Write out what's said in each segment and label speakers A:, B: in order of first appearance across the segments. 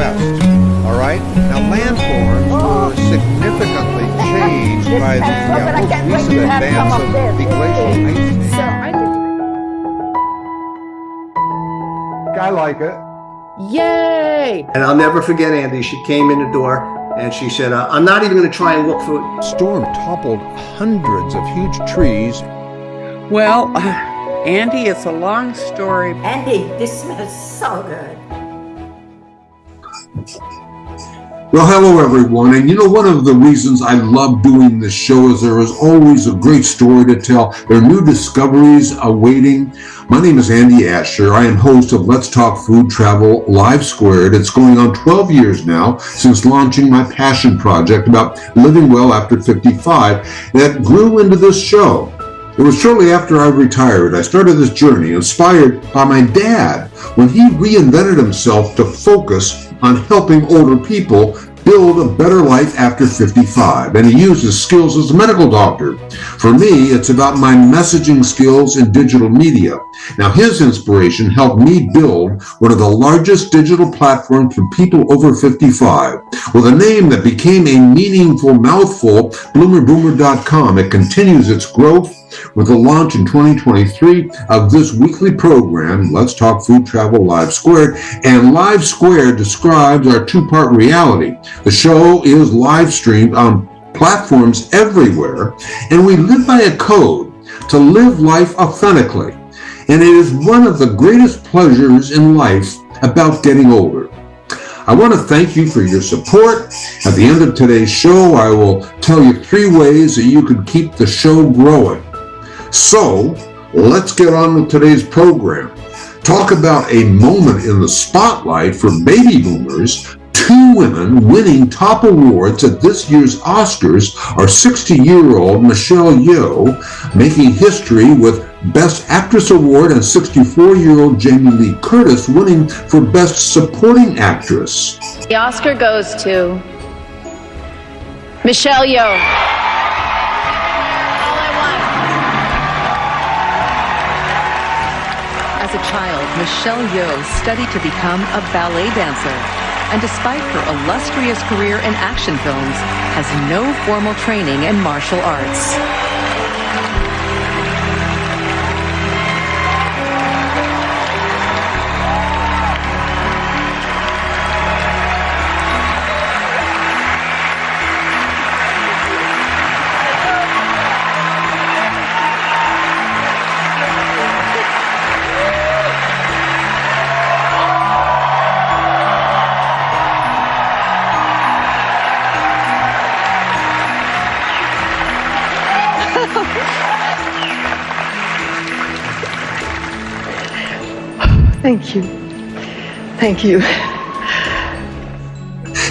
A: west. All right? Now, landforms were significantly changed by the uh, most recent advance of the glacial ice.
B: So I did.
A: I like it.
B: Yay!
C: And I'll never forget Andy. She came in the door and she said, uh, I'm not even going to try and look for it.
A: Storm toppled hundreds of huge trees.
D: Well, Andy, it's a long story.
E: Andy, this smells so good.
F: Well, hello everyone. And you know, one of the reasons I love doing this show is there is always a great story to tell. There are new discoveries awaiting. My name is Andy Asher. I am host of Let's Talk Food Travel Live Squared. It's going on 12 years now since launching my passion project about living well after 55 that grew into this show. It was shortly after I retired I started this journey inspired by my dad when he reinvented himself to focus on helping older people build a better life after 55 and he used his skills as a medical doctor. For me, it's about my messaging skills in digital media. Now his inspiration helped me build one of the largest digital platforms for people over 55 with a name that became a meaningful mouthful, bloomerboomer.com. It continues its growth with the launch in 2023 of this weekly program, Let's Talk Food Travel Live Squared. And Live Squared describes our two-part reality. The show is live streamed on platforms everywhere, and we live by a code to live life authentically. And it is one of the greatest pleasures in life about getting older. I want to thank you for your support. At the end of today's show, I will tell you three ways that you can keep the show growing. So let's get on with today's program. Talk about a moment in the spotlight for baby boomers. Two women winning top awards at this year's Oscars are 60-year-old Michelle Yeoh making history with Best Actress Award and 64-year-old Jamie Lee Curtis winning for Best Supporting Actress.
G: The Oscar goes to Michelle Yeoh.
H: As a child, Michelle Yeoh studied to become a ballet dancer. And despite her illustrious career in action films, has no formal training in martial arts.
I: Thank you. Thank you.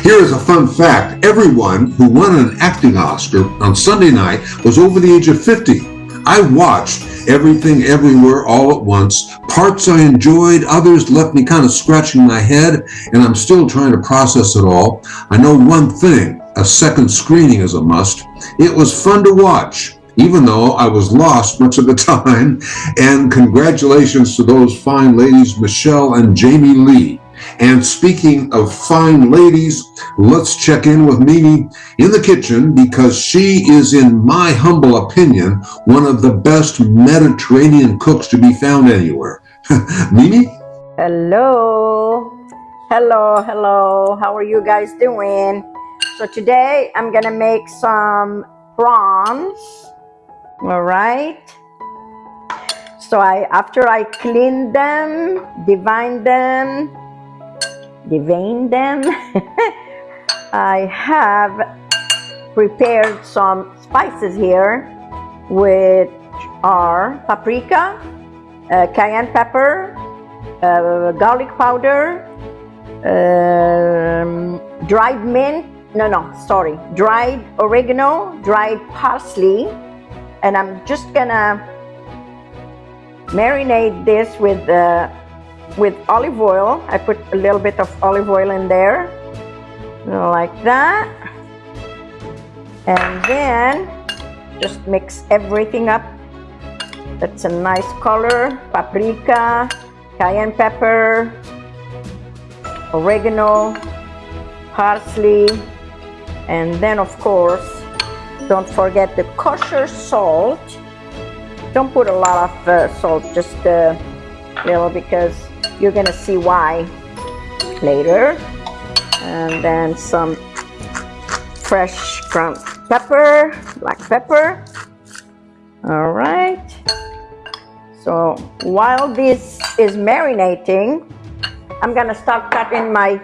F: Here is a fun fact. Everyone who won an acting Oscar on Sunday night was over the age of 50. I watched everything everywhere all at once. Parts I enjoyed, others left me kind of scratching my head, and I'm still trying to process it all. I know one thing, a second screening is a must. It was fun to watch even though I was lost much of the time. And congratulations to those fine ladies, Michelle and Jamie Lee. And speaking of fine ladies, let's check in with Mimi in the kitchen because she is, in my humble opinion, one of the best Mediterranean cooks to be found anywhere. Mimi?
E: Hello. Hello, hello. How are you guys doing? So today I'm gonna make some prawns all right. So I after I clean them divine them devein them I have prepared some spices here which are paprika uh, cayenne pepper uh, garlic powder um, dried mint no no sorry dried oregano dried parsley and I'm just gonna marinate this with uh, with olive oil. I put a little bit of olive oil in there, like that. And then just mix everything up. That's a nice color. Paprika, cayenne pepper, oregano, parsley, and then of course, don't forget the kosher salt. Don't put a lot of uh, salt, just a little because you're gonna see why later. And then some fresh ground pepper, black pepper. All right. So while this is marinating, I'm gonna start cutting my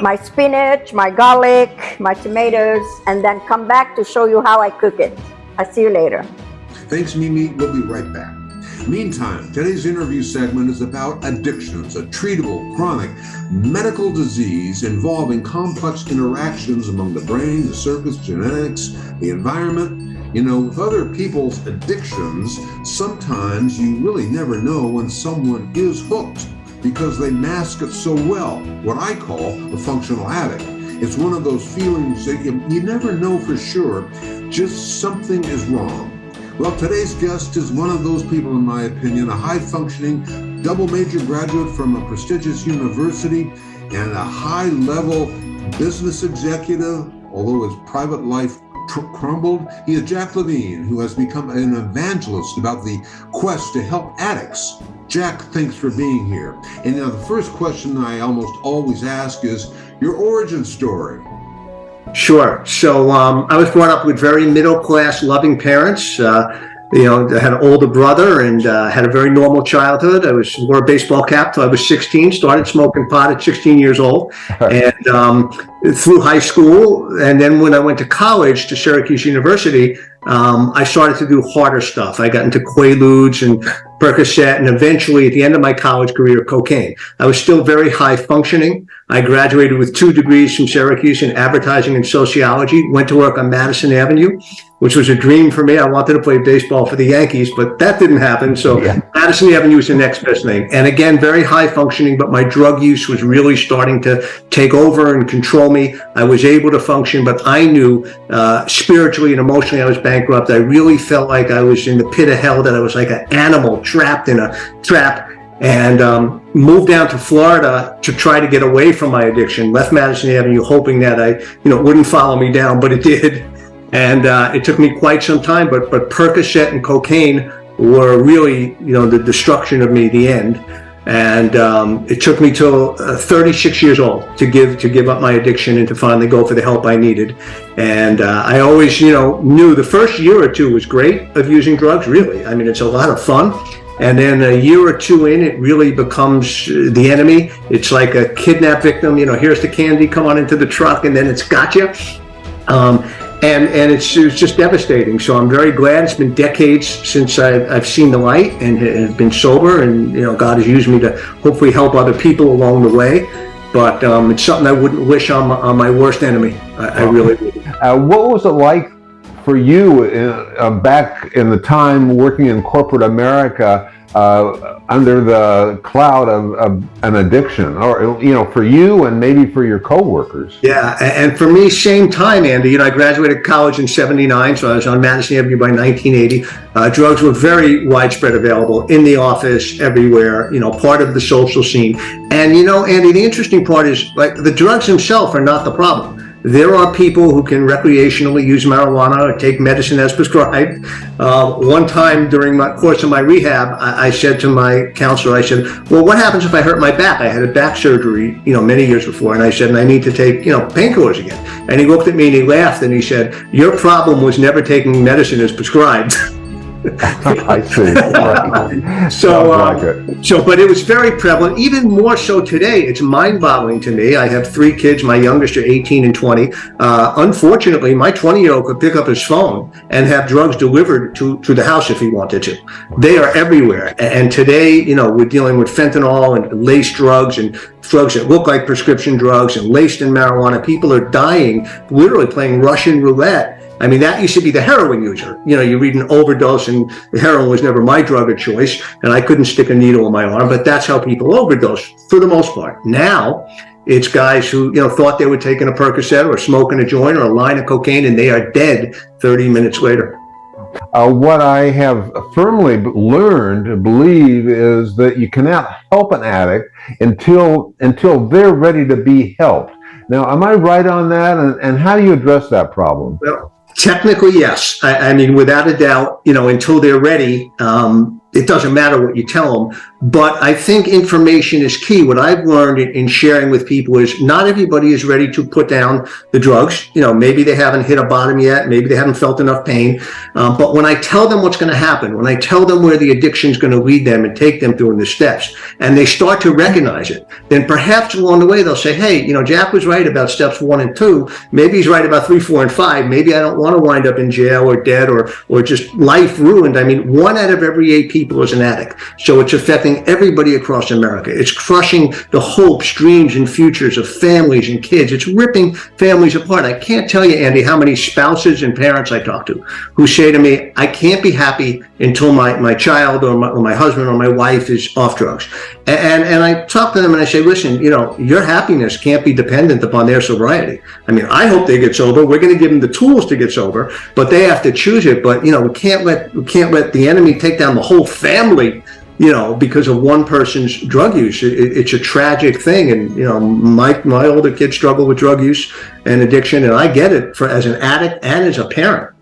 E: my spinach, my garlic, my tomatoes, and then come back to show you how I cook it. I'll see you later.
F: Thanks, Mimi. We'll be right back. Meantime, today's interview segment is about addictions, a treatable, chronic medical disease involving complex interactions among the brain, the circuits, genetics, the environment. You know, with other people's addictions, sometimes you really never know when someone is hooked because they mask it so well, what I call a functional addict. It's one of those feelings that you, you never know for sure, just something is wrong. Well, today's guest is one of those people, in my opinion, a high functioning double major graduate from a prestigious university and a high level business executive, although his private life crumbled. He is Jack Levine, who has become an evangelist about the quest to help addicts. Jack, thanks for being here. And now, the first question I almost always ask is your origin story.
C: Sure. So um, I was brought up with very middle class, loving parents. Uh, you know, I had an older brother and uh, had a very normal childhood. I was wore a baseball cap till I was 16. Started smoking pot at 16 years old, and um, through high school, and then when I went to college to Syracuse University, um, I started to do harder stuff. I got into Quaaludes and Percocet, and eventually, at the end of my college career, cocaine. I was still very high functioning. I graduated with two degrees from Syracuse in advertising and sociology. Went to work on Madison Avenue, which was a dream for me. I wanted to play baseball for the Yankees, but that didn't happen. So
J: Yeah.
C: Madison Avenue was the next best thing. And again, very high functioning, but my drug use was really starting to take over and control me. I was able to function, but I knew uh, spiritually and emotionally I was bankrupt. I really felt like I was in the pit of hell, that I was like an animal trapped in a trap. And um, moved down to Florida to try to get away from my addiction. Left Madison Avenue, hoping that I, you know, wouldn't follow me down, but it did. And uh, it took me quite some time. But but Percocet and cocaine were really, you know, the destruction of me, the end. And um, it took me till uh, 36 years old to give to give up my addiction and to finally go for the help I needed. And uh, I always, you know, knew the first year or two was great of using drugs. Really, I mean, it's a lot of fun. And then a year or two in, it really becomes the enemy. It's like a kidnap victim. You know, here's the candy, come on into the truck, and then it's gotcha. Um, and and it's, it's just devastating. So I'm very glad. It's been decades since I've, I've seen the light and have been sober, and you know God has used me to hopefully help other people along the way. But um, it's something I wouldn't wish on my, on my worst enemy. I, I really would.
J: Uh, what was it like for you uh, uh, back in the time working in corporate America uh, under the cloud of, of an addiction, or you know, for you and maybe for your coworkers?
C: Yeah, and for me, same time, Andy. You know, I graduated college in '79, so I was on Madison Avenue by 1980. Uh, drugs were very widespread available in the office, everywhere. You know, part of the social scene. And you know, Andy, the interesting part is like the drugs themselves are not the problem. There are people who can recreationally use marijuana or take medicine as prescribed. Uh, one time during my course of my rehab, I, I said to my counselor, I said, "Well, what happens if I hurt my back? I had a back surgery, you know, many years before, and I said, and I need to take, you know, painkillers again." And he looked at me and he laughed and he said, "Your problem was never taking medicine as prescribed."
J: I see. Right.
C: So, uh,
J: like
C: so, but it was very prevalent, even more so today. It's mind-boggling to me. I have three kids. My youngest are 18 and 20. Uh, unfortunately, my 20-year-old could pick up his phone and have drugs delivered to, to the house if he wanted to. They are everywhere. And today, you know, we're dealing with fentanyl and laced drugs and drugs that look like prescription drugs and laced in marijuana. People are dying, literally playing Russian roulette I mean, that used to be the heroin user. You know, you read an overdose, and heroin was never my drug of choice, and I couldn't stick a needle in my arm, but that's how people overdose for the most part. Now, it's guys who, you know, thought they were taking a Percocet or smoking a joint or a line of cocaine, and they are dead 30 minutes later.
J: Uh, what I have firmly learned, believe, is that you cannot help an addict until until they're ready to be helped. Now, am I right on that? And, and how do you address that problem?
C: Well, technically, yes. I, I mean, without a doubt, you know, until they're ready, um, it doesn't matter what you tell them. But I think information is key. What I've learned in, in sharing with people is not everybody is ready to put down the drugs. You know, maybe they haven't hit a bottom yet. Maybe they haven't felt enough pain. Um, but when I tell them what's going to happen, when I tell them where the addiction is going to lead them and take them through the steps, and they start to recognize it, then perhaps along the way they'll say, hey, you know, Jack was right about steps one and two. Maybe he's right about three, four, and five. Maybe I don't want to wind up in jail or dead or, or just life ruined. I mean, one out of every eight people is an addict. So it's affecting everybody across America. It's crushing the hopes, dreams, and futures of families and kids. It's ripping families apart. I can't tell you, Andy, how many spouses and parents I talk to who say to me, I can't be happy until my, my child or my, or my husband or my wife is off drugs. And, and I talk to them and I say, listen, you know, your happiness can't be dependent upon their sobriety. I mean, I hope they get sober. We're going to give them the tools to get sober, but they have to choose it. But, you know, we can't let, we can't let the enemy take down the whole family you know, because of one person's drug use. It, it's a tragic thing. And, you know, my, my older kids struggle with drug use and addiction, and I get it for as an addict and as a parent.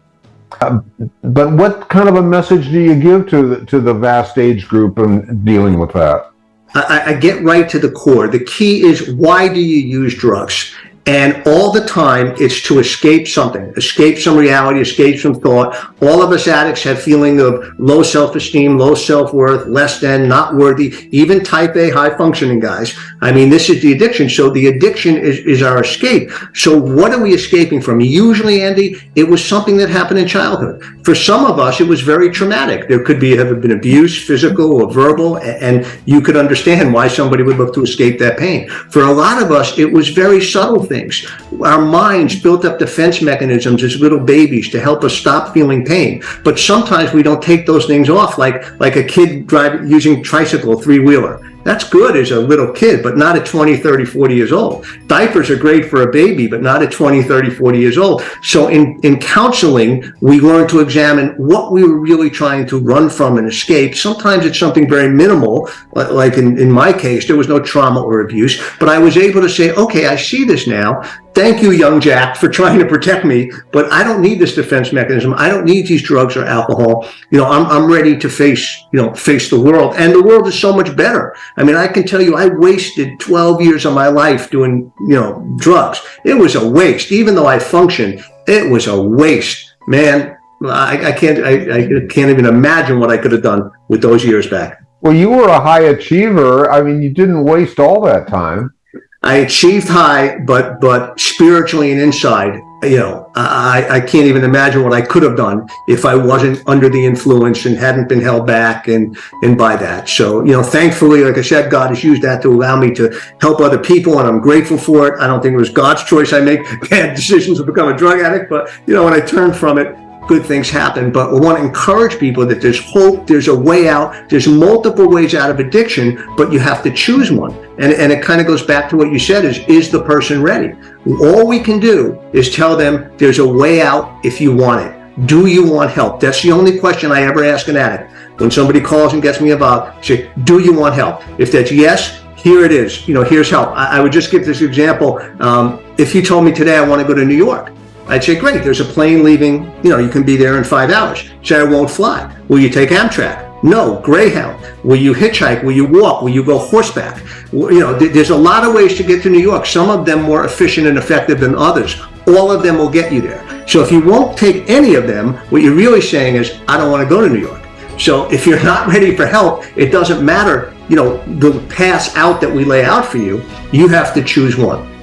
J: Uh, but what kind of a message do you give to the, to the vast age group in dealing with that?
C: I, I get right to the core. The key is why do you use drugs? And all the time, it's to escape something, escape some reality, escape some thought. All of us addicts have feeling of low self-esteem, low self-worth, less than, not worthy, even type A high functioning guys. I mean, this is the addiction. So the addiction is, is our escape. So what are we escaping from? Usually, Andy, it was something that happened in childhood. For some of us, it was very traumatic. There could be have been abuse, physical or verbal, and you could understand why somebody would look to escape that pain. For a lot of us, it was very subtle things things. Our minds built up defense mechanisms as little babies to help us stop feeling pain. But sometimes we don't take those things off like, like a kid driving using tricycle three-wheeler. That's good as a little kid, but not at 20, 30, 40 years old. Diapers are great for a baby, but not at 20, 30, 40 years old. So in, in counseling, we learn to examine what we were really trying to run from and escape. Sometimes it's something very minimal, like in, in my case, there was no trauma or abuse, but I was able to say, okay, I see this now. Thank you, young Jack, for trying to protect me, but I don't need this defense mechanism. I don't need these drugs or alcohol. You know, I'm, I'm ready to face, you know, face the world. And the world is so much better. I mean, I can tell you, I wasted 12 years of my life doing, you know, drugs. It was a waste. Even though I functioned, it was a waste. Man, I, I can't, I, I can't even imagine what I could have done with those years back.
J: Well, you were a high achiever. I mean, you didn't waste all that time.
C: I achieved high, but but spiritually and inside, you know, I, I can't even imagine what I could have done if I wasn't under the influence and hadn't been held back and and by that. So, you know, thankfully, like I said, God has used that to allow me to help other people, and I'm grateful for it. I don't think it was God's choice. I make bad decisions to become a drug addict, but you know, when I turned from it, good things happen. But we want to encourage people that there's hope, there's a way out, there's multiple ways out of addiction, but you have to choose one. And, and it kind of goes back to what you said is, is the person ready? All we can do is tell them there's a way out if you want it. Do you want help? That's the only question I ever ask an addict. When somebody calls and gets me about, say, do you want help? If that's yes, here it is. You know, here's help. I, I would just give this example. Um, if you told me today I want to go to New York, I'd say, great, there's a plane leaving, you know, you can be there in five hours. Say, I won't fly. Will you take Amtrak? No, Greyhound. Will you hitchhike? Will you walk? Will you go horseback? You know, there's a lot of ways to get to New York. Some of them more efficient and effective than others. All of them will get you there. So if you won't take any of them, what you're really saying is, I don't want to go to New York. So if you're not ready for help, it doesn't matter, you know, the paths out that we lay out for you. You have to choose one.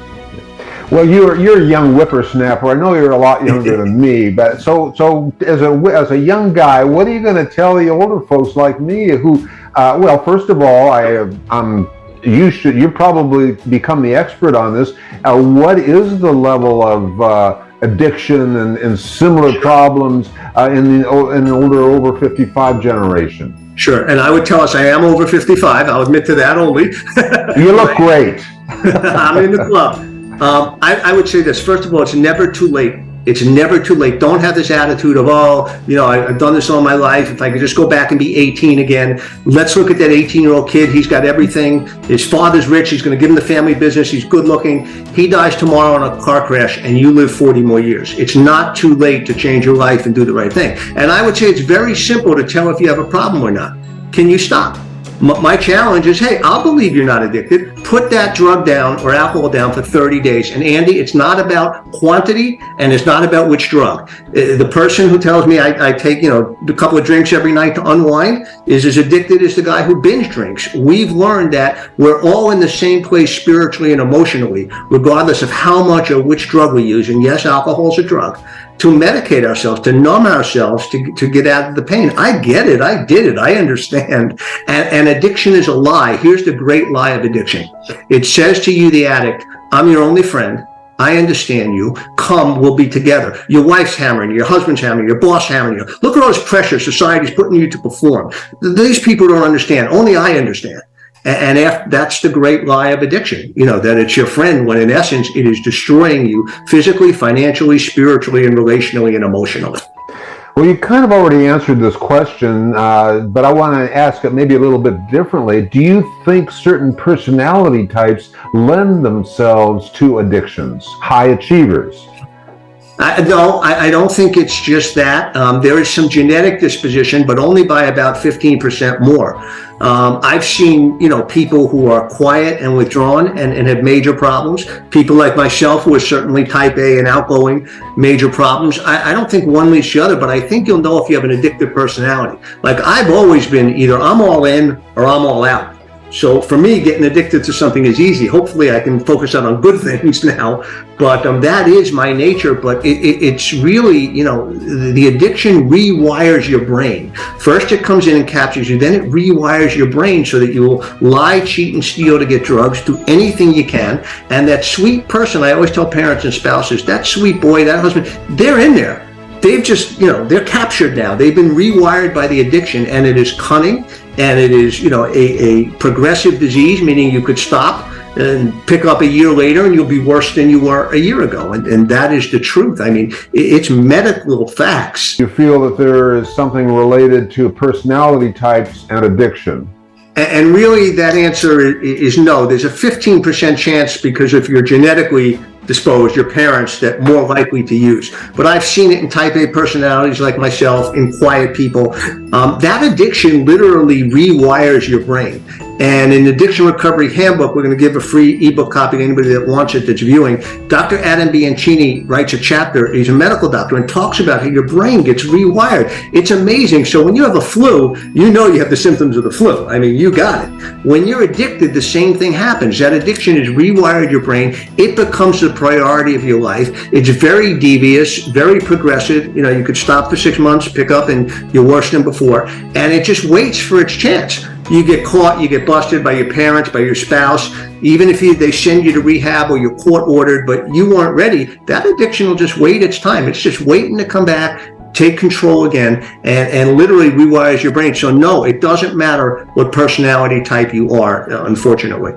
J: Well, you're you're a young whippersnapper. I know you're a lot younger than me, but so so as a as a young guy, what are you going to tell the older folks like me who, uh, well, first of all, I I'm you should you probably become the expert on this. Uh, what is the level of uh, addiction and, and similar problems uh, in the in the older over 55 generation?
C: Sure, and I would tell us I am over 55. I'll admit to that only.
J: you look great.
C: I'm in the club. Um, I, I, would say this. First of all, it's never too late It's never too late. Don't have this attitude of, oh, you know, I, I've done this all my life. If I could just go back and be 18 again. Let's look at that 18 year old kid. He's got everything. His father's rich. He's going to give him the family business. He's good looking. He dies tomorrow in a car crash and you live 40 more years. It's not too late to change your life and do the right thing. And I would say it's very simple to tell if you have a problem or not. Can you stop? My challenge is, hey, I'll believe you're not addicted. Put that drug down or alcohol down for 30 days. And Andy, it's not about quantity and it's not about which drug. Uh, The person who tells me I, I take, you know, a couple of drinks every night to unwind is as addicted as the guy who binge drinks. We've learned that we're all in the same place spiritually and emotionally, regardless of how much or which drug we use. And yes, alcohol is a drug to medicate ourselves, to numb ourselves, to, to get out of the pain. I get it. I did it. I understand. And, and addiction is a lie. Here's the great lie of addiction. It says to you, the addict, I'm your only friend. I understand you. Come, we'll be together. Your wife's hammering you, your husband's hammering you, your boss hammering you. Look at all this pressure society's putting you to perform. These people don't understand. Only I understand. And that's the great lie of addiction, you know, that it's your friend when in essence it is destroying you physically, financially, spiritually, and relationally and emotionally.
J: Well, you kind of already answered this question, uh, but I want to ask it maybe a little bit differently. Do you think certain personality types lend themselves to addictions, high achievers?
C: I, no, I, I don't think it's just that. Um, there is some genetic disposition, but only by about 15% more. Um, I've seen, you know, people who are quiet and withdrawn and, and have major problems. People like myself who are certainly type A and outgoing, major problems. I, I don't think one leads the other, but I think you'll know if you have an addictive personality. Like I've always been either I'm all in or I'm all out. So for me, getting addicted to something is easy. Hopefully, I can focus on on good things now. But um, that is my nature. But it, it, it's really, you know, the addiction rewires your brain. First, it comes in and captures you. Then it rewires your brain so that you will lie, cheat, and steal to get drugs. Do anything you can. And that sweet person, I always tell parents and spouses, that sweet boy, that husband, they're in there they've just, you know, they're captured now. They've been rewired by the addiction and it is cunning and it is, you know, a, a progressive disease, meaning you could stop and pick up a year later and you'll be worse than you were a year ago. And, and that is the truth. I mean, it's medical facts.
J: You feel that there is something related to personality types and addiction?
C: And really, that answer is no. There's a 15% chance because if you're genetically disposed, your parents, that more likely to use. But I've seen it in type A personalities like myself, in quiet people. Um, that addiction literally rewires your brain. And in the Addiction Recovery Handbook, we're going to give a free ebook copy to anybody that wants it that's viewing. Dr. Adam Bianchini writes a chapter, he's a medical doctor, and talks about how your brain gets rewired. It's amazing. So when you have a flu, you know you have the symptoms of the flu. I mean, you got it. When you're addicted, the same thing happens. That addiction has rewired your brain. It becomes the priority of your life. It's very devious, very progressive. You know, you could stop for six months, pick up, and you're worse than before. And it just waits for its chance. You get caught, you get busted by your parents, by your spouse. Even if you, they send you to rehab or you're court ordered, but you weren't ready, that addiction will just wait its time. It's just waiting to come back, take control again, and, and literally rewires your brain. So no, it doesn't matter what personality type you are, unfortunately.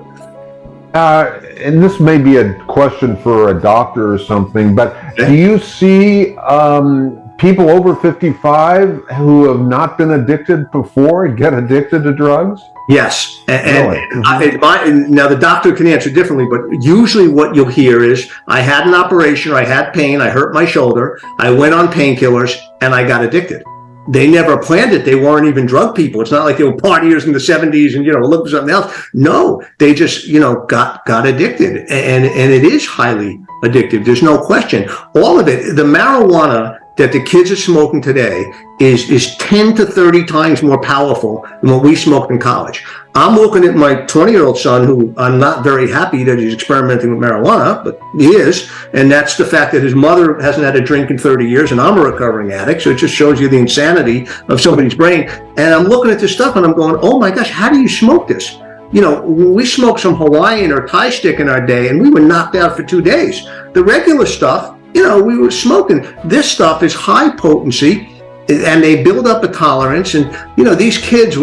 J: Uh, and this may be a question for a doctor or something, but do you see um, people over 55 who have not been addicted before get addicted to drugs?
C: Yes, and, and
J: Really?
C: I, it might- and now the doctor can answer differently, but usually what you'll hear is, I had an operation, or I had pain, I hurt my shoulder, I went on painkillers, and I got addicted. They never planned it. They weren't even drug people. It's not like they were partiers in the '70s and you know look for something else. No, they just you know got got addicted, and and it is highly addictive. There's no question. All of it, the marijuana that the kids are smoking today is is 10 to 30 times more powerful than what we smoked in college. I'm looking at my 20 year old son who I'm not very happy that he's experimenting with marijuana, but he is. And that's the fact that his mother hasn't had a drink in 30 years and I'm a recovering addict. So it just shows you the insanity of somebody's brain. And I'm looking at this stuff and I'm going, oh my gosh, how do you smoke this? You know, we smoked some Hawaiian or Thai stick in our day and we were knocked out for two days. The regular stuff, you know, we were smoking. This stuff is high potency and they build up a tolerance and you know these kids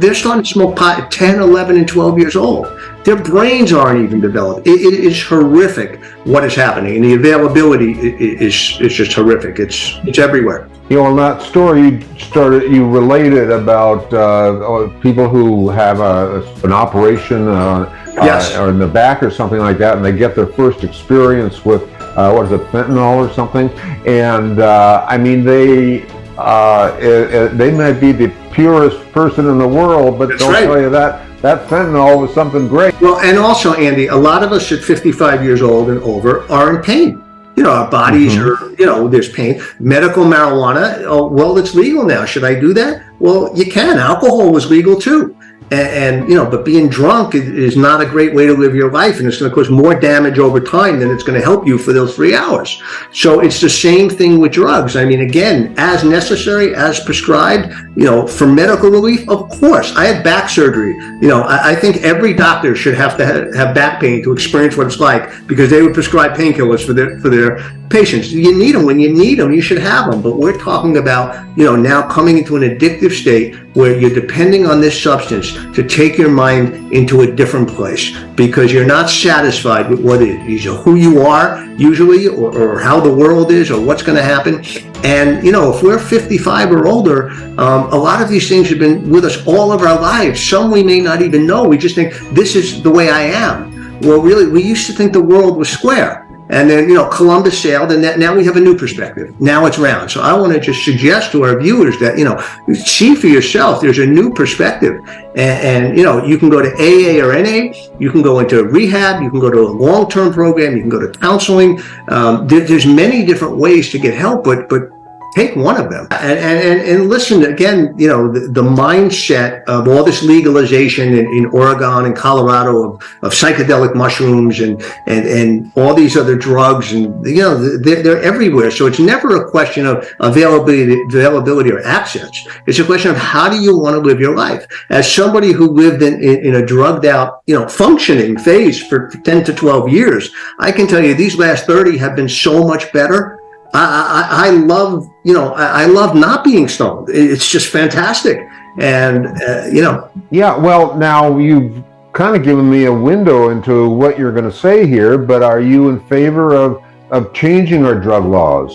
C: they're starting to smoke pot at 10 11 and 12 years old. Their brains aren't even developed. It, it is horrific what is happening and the availability is is just horrific. It's it's everywhere.
J: You know in that story you started you related about uh, people who have a, an operation uh,
C: yes.
J: uh, or in the back or something like that and they get their first experience with uh, what is it fentanyl or something? And uh, i mean they uh, it, it, they might be the purest person in the world, but
C: That's
J: don't
C: right.
J: tell you that that fentanyl was something great.
C: Well, and also, Andy, a lot of us at 55 years old and over are in pain. You know, our bodies
J: Mhm.
C: are, you know, there's pain. Medical marijuana, oh, well, it's legal now. Should I do that? Well, you can. Alcohol was legal too. And, and you know, but being drunk is, is not a great way to live your life, and it's going to cause more damage over time than it's going to help you for those three hours. So it's the same thing with drugs. I mean, again, as necessary, as prescribed, you know, for medical relief, of course. I had back surgery. You know, I, I think every doctor should have to ha- have back pain to experience what it's like because they would prescribe painkillers for their for their patients. You need them when you need them. You should have them. But we're talking about, you know, now coming into an addictive state where you're depending on this substance to take your mind into a different place because you're not satisfied with what it is, or who you are usually, or, or how the world is, or what's going to happen. And, you know, if we're 55 or older, um, a lot of these things have been with us all of our lives. Some we may not even know. We just think this is the way I am. Well, really, we used to think the world was square. And then, you know, Columbus sailed, and that, now we have a new perspective. Now it's round. So I want to just suggest to our viewers that, you know, see for yourself, there's a new perspective. And, and, you know, you can go to AA or NA, you can go into rehab, you can go to a long-term program, you can go to counseling. Um, there, there's many different ways to get help, but, but take one of them. And, and, and, listen again you know the, the mindset of all this legalization in, in oregon and colorado of, of psychedelic mushrooms and, and and all these other drugs and you know they're, they're everywhere. So it's never a question of availability availability or access it's a question of how do you want to live your life? As somebody who lived in, in, in a drugged out you know functioning phase for 10 to 12 years i can tell you these last 30 have been so much better I, I, I love, you know, I, I love not being stoned. It's just fantastic. And, uh, you know,
J: Yeah, well, now you've kind of given me a window into what you're going to say here, but are you in favor of, of changing our drug laws?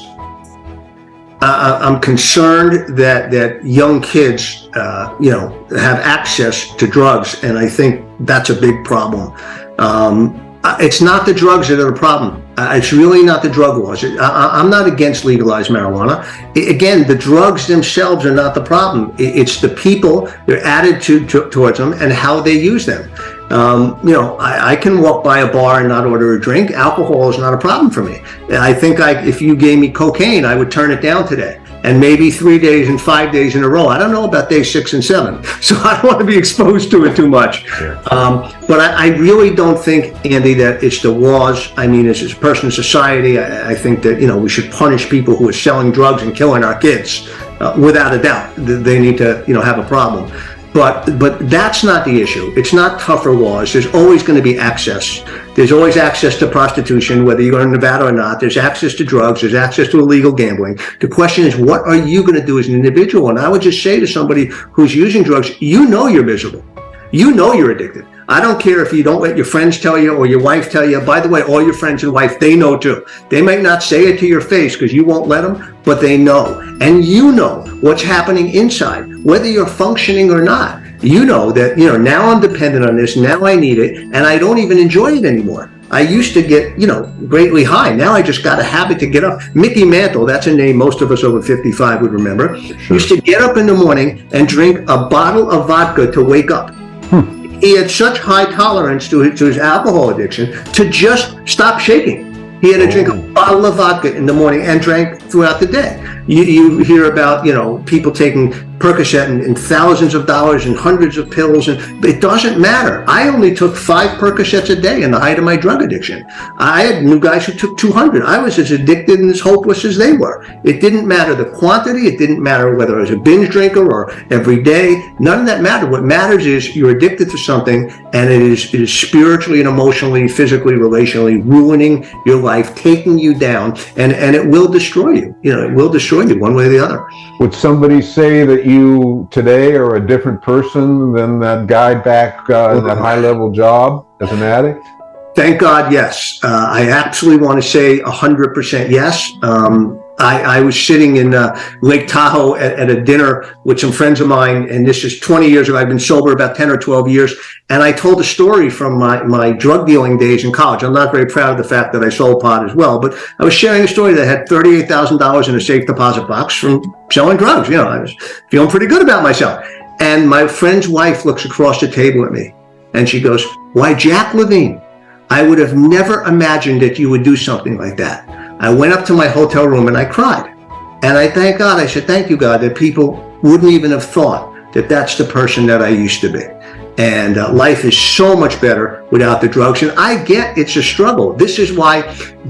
C: I, I'm concerned that, that young kids, uh, you know, have access to drugs. And I think that's a big problem. Um, it's not the drugs that are the problem. Uh, it's really not the drug laws. I, I- I'm not against legalized marijuana. I- again, the drugs themselves are not the problem. I- it's the people, their attitude to, towards them, and how they use them. Um, you know, I, I can walk by a bar and not order a drink. Alcohol is not a problem for me. I think I, if you gave me cocaine, I would turn it down today. And maybe three days and five days in a row. I don't know about day six and seven, so I don't want to be exposed to it too much. Um, but I, I really don't think, Andy, that it's the laws. I mean, as a person in society, I, I think that you know we should punish people who are selling drugs and killing our kids, uh, without a doubt. They need to, you know, have a problem. But but that's not the issue. It's not tougher laws. There's always going to be access. There's always access to prostitution, whether you're in Nevada or not. There's access to drugs. There's access to illegal gambling. The question is, what are you going to do as an individual? And I would just say to somebody who's using drugs, you know you're miserable. You know you're addicted. I don't care if you don't let your friends tell you or your wife tell you. By the way, all your friends and wife, they know too. They might not say it to your face because you won't let them, but they know. And you know what's happening inside, whether you're functioning or not. You know that, you know, now I'm dependent on this, now I need it, and I don't even enjoy it anymore. I used to get, you know, greatly high. Now I just got a habit to get up. Mickey Mantle, that's a name most of us over 55 would remember, used to get up in the morning and drink a bottle of vodka to wake up he had such high tolerance to his, to his alcohol addiction to just stop shaking. He had to drink a oh. bottle of vodka in the morning and drank throughout the day. You, you hear about, you know, people taking Percocet and, and thousands of dollars and hundreds of pills, and it doesn't matter. I only took five Percocets a day in the height of my drug addiction. I had new guys who took 200. I was as addicted and as hopeless as they were. It didn't matter the quantity. It didn't matter whether I was a binge drinker or every day. None of that mattered. What matters is you're addicted to something, and it is, it is spiritually and emotionally, physically, relationally ruining your life, taking you down, and, and it will destroy you. You know, it will destroy you one way or the other.
J: Would somebody say that you today are a different person than that guy back uh, in that high level job as an addict?
C: Thank God, yes. Uh, I absolutely want to say 100% yes. Um, I, I, was sitting in uh, Lake Tahoe at, at, a dinner with some friends of mine, and this is 20 years ago. I've been sober about 10 or 12 years, and I told a story from my, my drug dealing days in college. I'm not very proud of the fact that I sold pot as well, but I was sharing a story that had $38,000 in a safe deposit box from selling drugs. You know, I was feeling pretty good about myself. And my friend's wife looks across the table at me, and she goes, why, Jack Levine, I would have never imagined that you would do something like that. I went up to my hotel room and I cried. And I thank God, I should thank you, God, that people wouldn't even have thought that that's the person that I used to be. And uh, life is so much better without the drugs. And I get it's a struggle. This is why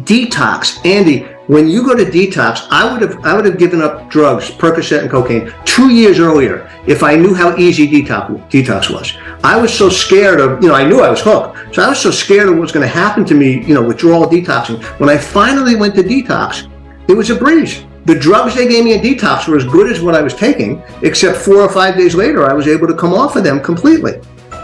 C: detox, Andy, when you go to detox, I would have I would have given up drugs, Percocet and cocaine, two years earlier if I knew how easy detox detox was. I was so scared of, you know, I knew I was hooked. So I was so scared of what was going to happen to me, you know, withdrawal detoxing. When I finally went to detox, it was a breeze. The drugs they gave me in detox were as good as what I was taking, except four or five days later, I was able to come off of them completely.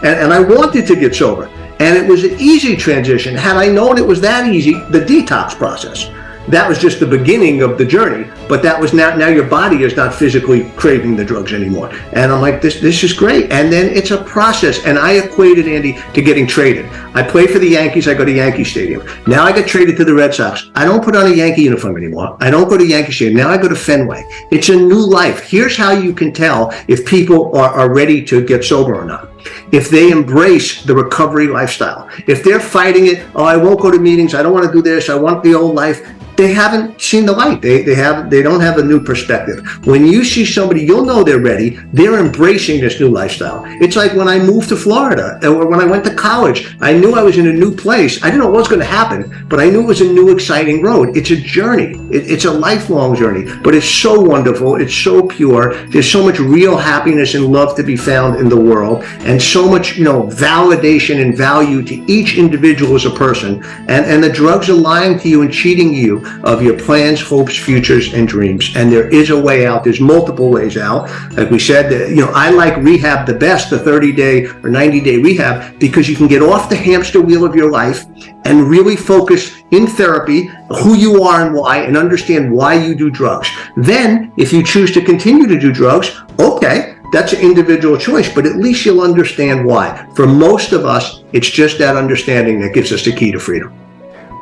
C: And, and I wanted to get sober. And it was an easy transition. Had I known it was that easy, the detox process that was just the beginning of the journey. But that was now, now your body is not physically craving the drugs anymore. And I'm like, this, this is great. And then it's a process. And I equated Andy to getting traded. I play for the Yankees. I go to Yankee Stadium. Now I get traded to the Red Sox. I don't put on a Yankee uniform anymore. I don't go to Yankee Stadium. Now I go to Fenway. It's a new life. Here's how you can tell if people are, are ready to get sober or not if they embrace the recovery lifestyle. If they're fighting it, oh, I won't go to meetings, I don't want to do this, I want the old life, they haven't seen the light. They, they have they don't have a new perspective. When you see somebody, you'll know they're ready. They're embracing this new lifestyle. It's like when I moved to Florida or when I went to college, I knew I was in a new place. I didn't know what was going to happen, but I knew it was a new exciting road. It's a journey. It, it's a lifelong journey, but it's so wonderful. It's so pure. There's so much real happiness and love to be found in the world so much, you know, validation and value to each individual as a person. And, and the drugs are lying to you and cheating you of your plans, hopes, futures, and dreams. And there is a way out. There's multiple ways out. Like we said, uh, you know, I like rehab the best, the 30 day or 90 day rehab, because you can get off the hamster wheel of your life and really focus in therapy who you are and why and understand why you do drugs. Then, if you choose to continue to do drugs, okay, that's an individual choice, but at least you'll understand why. For most of us, it's just that understanding that gives us the key to freedom.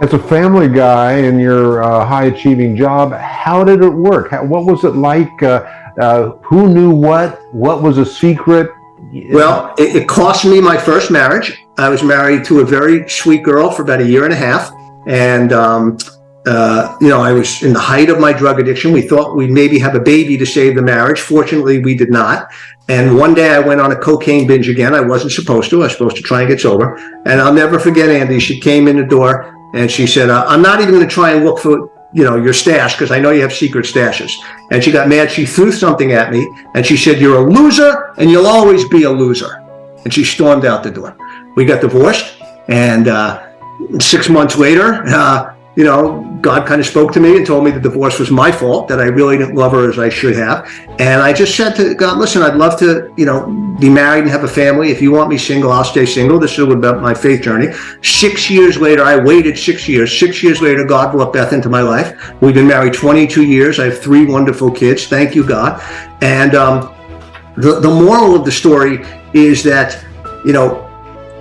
J: As a family guy in your uh, high achieving job, how did it work? How, what was it like? Uh, uh, who knew what? What was a secret?
C: Well, it, it, cost me my first marriage. I was married to a very sweet girl for about a year and a half. And, um, uh, you know, I was in the height of my drug addiction. We thought we'd maybe have a baby to save the marriage. Fortunately, we did not. And one day I went on a cocaine binge again. I wasn't supposed to. I was supposed to try and get sober. And I'll never forget Andy. She came in the door and she said, uh, I'm not even going to try and look for, you know, your stash because I know you have secret stashes. And she got mad. She threw something at me and she said, you're a loser and you'll always be a loser. And she stormed out the door. We got divorced. And uh, six months later, uh, you know, God kind of spoke to me and told me the divorce was my fault, that I really didn't love her as I should have. And I just said to God, listen, I'd love to, you know, be married and have a family. If you want me single, I'll stay single. This is about my faith journey. Six years later, I waited six years. Six years later, God brought Beth into my life. We've been married 22 years. I have three wonderful kids. Thank you, God. And um, the, the moral of the story is that, you know,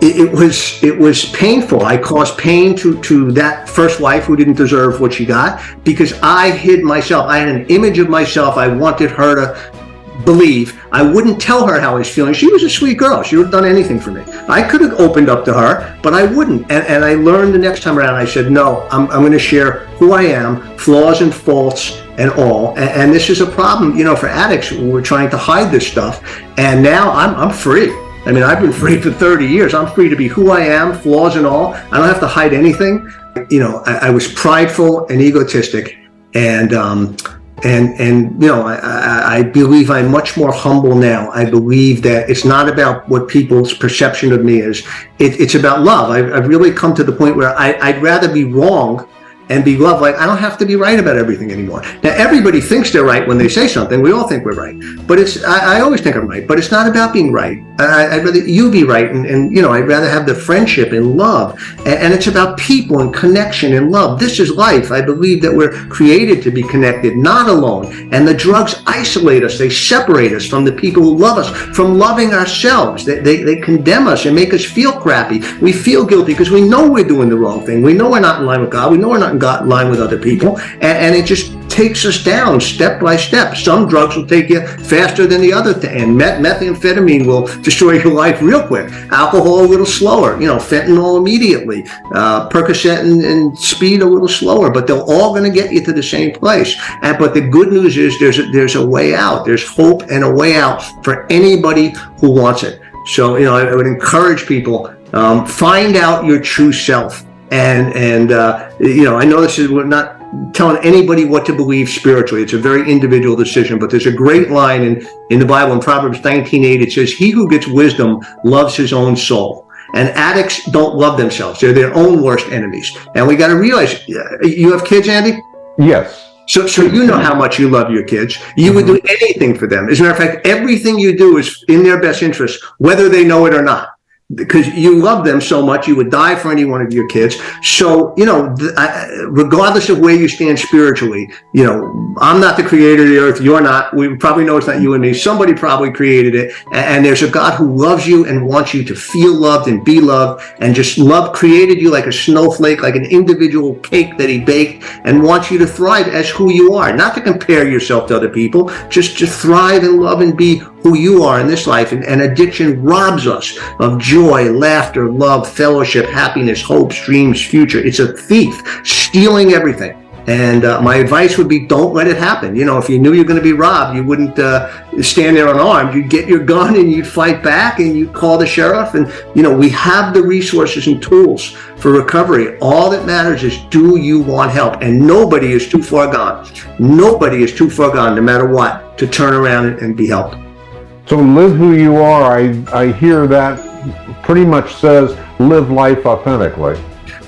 C: it, was it was painful. I caused pain to to that first wife who didn't deserve what she got because I hid myself. I had an image of myself. I wanted her to believe I wouldn't tell her how I was feeling. She was a sweet girl. She would have done anything for me. I could have opened up to her, but I wouldn't. And, and I learned the next time around, I said, no, I'm, I'm going to share who I am, flaws and faults and all. And, and this is a problem, you know, for addicts. We're trying to hide this stuff. And now I'm, I'm free. I mean, I've been free for 30 years. I'm free to be who I am, flaws and all. I don't have to hide anything. You know, I, I was prideful and egotistic. And, um, and and you know I, I, believe I'm much more humble now. I believe that it's not about what people's perception of me is. It, it's about love. I, I've really come to the point where I, I'd rather be wrong and be loved. Like I don't have to be right about everything anymore. Now everybody thinks they're right when they say something. We all think we're right, but it's I, I always think I'm right. But it's not about being right. I, would rather you be right, and, and you know I'd rather have the friendship and love, and, and it's about people and connection and love. This is life. I believe that we're created to be connected, not alone. And the drugs isolate us. They separate us from the people who love us, from loving ourselves. They they, they condemn us and make us feel crappy. We feel guilty because we know we're doing the wrong thing. We know we're not in line with God. We know we're not in line with other people, and, and it just takes us down step by step. Some drugs will take you faster than the other thing, and met methamphetamine will destroy your life real quick. Alcohol a little slower, you know, fentanyl immediately, uh, Percocet and, and, speed a little slower, but they're all going to get you to the same place. And but the good news is there's a, there's a way out. There's hope and a way out for anybody who wants it. So you know, I, I would encourage people um, find out your true self and and uh, you know I know this is we're not telling anybody what to believe spiritually. It's a very individual decision but there's a great line in in the Bible in Proverbs 19:8 it says he who gets wisdom loves his own soul. And addicts don't love themselves. They're their own worst enemies. And we got to realize you have kids Andy?
J: Yes.
C: So, so you know how much you love your kids. You would do anything for them. As a matter of fact, everything you do is in their best interest, whether they know it or not because you love them so much you would die for any one of your kids. So you know regardless of where you stand spiritually you know i'm not the creator of the earth you're not. We probably know it's not you and me. Somebody probably created it. And there's a god who loves you and wants you to feel loved and be loved and just love created you like a snowflake like an individual cake that he baked and wants you to thrive as who you are. Not to compare yourself to other people just to thrive and love and be who you are in this life. And, and addiction robs us of joy, laughter, love, fellowship, happiness, hopes, dreams, future. It's a thief stealing everything. And uh, my advice would be don't let it happen. You know, if you knew you were going to be robbed, you wouldn't uh, stand there unarmed. You'd get your gun and you'd fight back and you'd call the sheriff. And, you know, we have the resources and tools for recovery. All that matters is do you want help? And nobody is too far gone. Nobody is too far gone, no matter what, to turn around and be helped.
J: So live who you are, I, I hear that pretty much says live life authentically.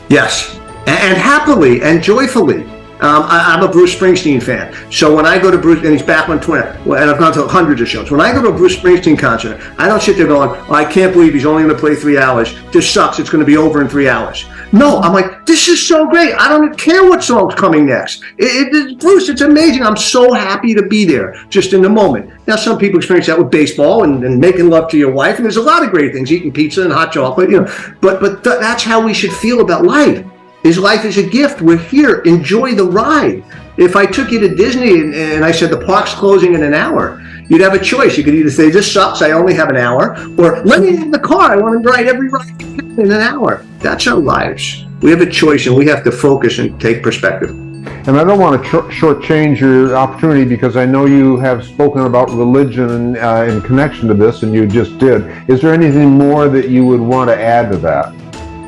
C: Yes, and, happily and joyfully. Um, I, am a Bruce Springsteen fan. So when I go to Bruce, and he's back on Twitter, and I've gone to hundreds of shows. When I go to a Bruce Springsteen concert, I don't sit there going, oh, I can't believe he's only going to play three hours. This sucks. It's going to be over in three hours. No, I'm like, this is so great. I don't care what song's coming next. It, it, Bruce, it's amazing. I'm so happy to be there just in the moment. Now, some people experience that with baseball and, and making love to your wife, and there's a lot of great things, eating pizza and hot chocolate, you know. But but th that's how we should feel about life. Is life is a gift. We're here. Enjoy the ride. If I took you to Disney and, and I said the park's closing in an hour, you'd have a choice. You could either say, this sucks, I only have an hour, or let me in the car, I want to ride every ride in an hour. That's our lives. We have a choice and we have to focus and take perspective.
J: And I don't want to short shortchange your opportunity because I know you have spoken about religion uh, in connection to this, and you just did. Is there anything more that you would want to add to that?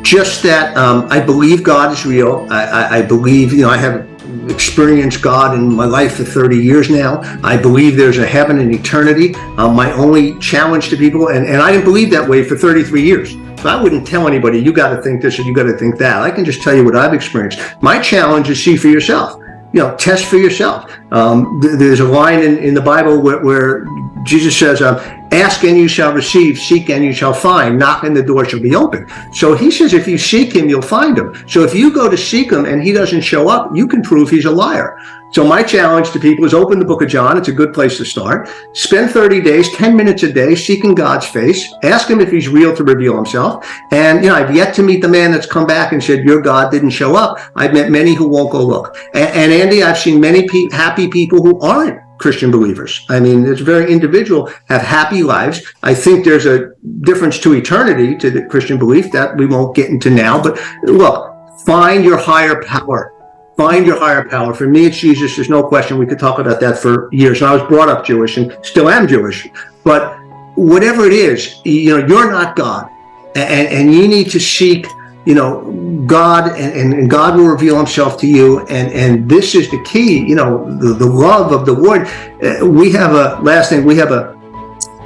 C: Just that um, I believe God is real. I, I, I believe, you know, I have experienced God in my life for 30 years now. I believe there's a heaven and eternity. Um, my only challenge to people, and, and I didn't believe that way for 33 years. I wouldn't tell anybody, you got to think this or you got to think that. I can just tell you what I've experienced. My challenge is see for yourself. You know, test for yourself. Um, th there's a line in, in the Bible where, where Jesus says, um, ask and you shall receive, seek and you shall find, knock and the door shall be open. So he says, if you seek him, you'll find him. So if you go to seek him and he doesn't show up, you can prove he's a liar. So my challenge to people is open the book of John. It's a good place to start. Spend 30 days, 10 minutes a day, seeking God's face. Ask him if he's real to reveal himself. And, you know, I've yet to meet the man that's come back and said, your God didn't show up. I've met many who won't go look. And, and Andy, I've seen many pe happy people who aren't Christian believers. I mean, it's very individual, have happy lives. I think there's a difference to eternity to the Christian belief that we won't get into now. But look, find your higher power. Find your higher power. For me, it's Jesus. There's no question. We could talk about that for years. And I was brought up Jewish and still am Jewish. But whatever it is, you know, you're not God. And, and you need to seek you know, God and, and God will reveal himself to you. And, and this is the key, you know, the, the love of the word. Uh, we have a, last thing, we have a,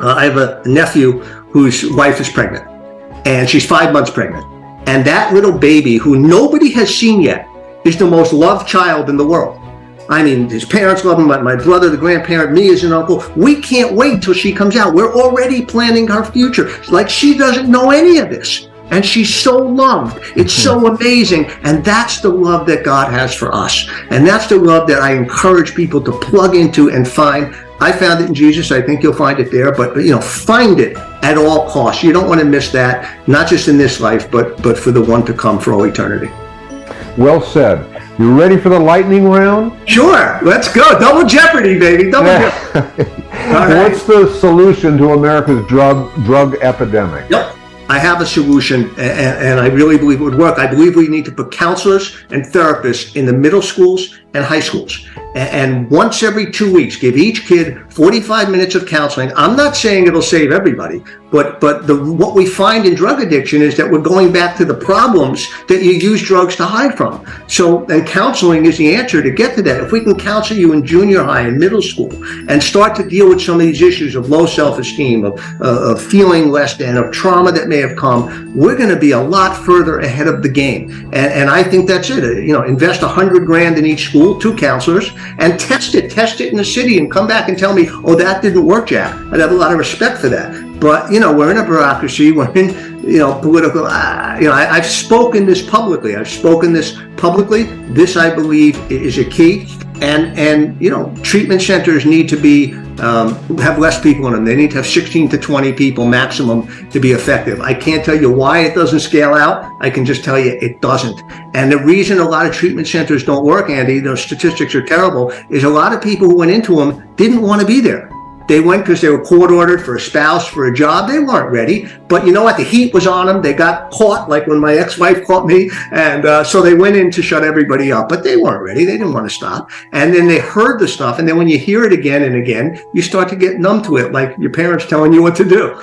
C: uh, I have a nephew whose wife is pregnant and she's five months pregnant. And that little baby who nobody has seen yet is the most loved child in the world. I mean, his parents love him, but my brother, the grandparent, me as an uncle. We can't wait till she comes out. We're already planning our future. Like she doesn't know any of this and she's so loved. It's so mm-hmm. amazing. And that's the love that God has for us. And that's the love that I encourage people to plug into and find. I found it in Jesus. I think you'll find it there, but you know, find it at all costs. You don't want to miss that, not just in this life, but but for the one to come for all eternity.
J: Well said. You ready for the lightning round?
C: Sure. Let's go. Double jeopardy, baby. Double jeopardy.
J: What's the solution to America's drug drug epidemic?
C: Yep. I have a solution and, and, I really believe it would work. I believe we need to put counselors and therapists in the middle schools and high schools. And, once every two weeks, give each kid 45 minutes of counseling. I'm not saying it'll save everybody, but but the what we find in drug addiction is that we're going back to the problems that you use drugs to hide from. So and counseling is the answer to get to that. If we can counsel you in junior high and middle school and start to deal with some of these issues of low self-esteem, of, uh, of feeling less than, of trauma that may have come, we're going to be a lot further ahead of the game. And, and I think that's it. You know, invest a hundred grand in each school, two counselors, and test it. Test it in the city and come back and tell me, oh, that didn't work, Jack. I'd have a lot of respect for that. But, you know, we're in a bureaucracy, we're in, you know, political, uh, you know, I, have spoken this publicly. I've spoken this publicly. This, I believe, is a key. And, and you know, treatment centers need to be, um, have less people in them. They need to have 16 to 20 people maximum to be effective. I can't tell you why it doesn't scale out. I can just tell you it doesn't. And the reason a lot of treatment centers don't work, Andy, those statistics are terrible, is a lot of people who went into them didn't want to be there. They went because they were court ordered for a spouse, for a job. They weren't ready. But you know what? The heat was on them. They got caught, like when my ex-wife caught me. And uh, so they went in to shut everybody up. But they weren't ready. They didn't want to stop. And then they heard the stuff. And then when you hear it again and again, you start to get numb to it, like your parents telling you what to do.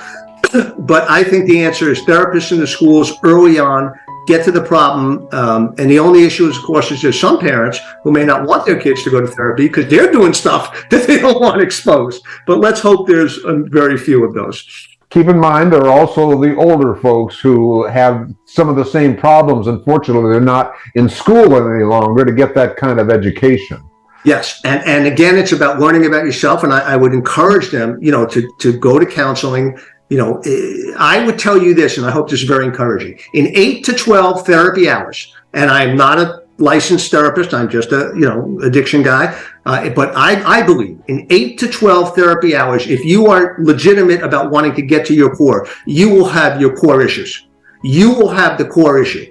C: but I think the answer is therapists in the schools early on get to the problem. Um, and the only issue, is, of course, is there's some parents who may not want their kids to go to therapy because they're doing stuff that they don't want exposed. But let's hope there's a very few of those.
J: Keep in mind, there are also the older folks who have some of the same problems. Unfortunately, they're not in school any longer to get that kind of education.
C: Yes, and and again, it's about learning about yourself, and I, I would encourage them, you know, to to go to counseling you know, eh, I would tell you this, and I hope this is very encouraging. In eight to 12 therapy hours, and I'm not a licensed therapist, I'm just a, you know, addiction guy, uh, but I, I believe in eight to 12 therapy hours, if you are legitimate about wanting to get to your core, you will have your core issues. You will have the core issue.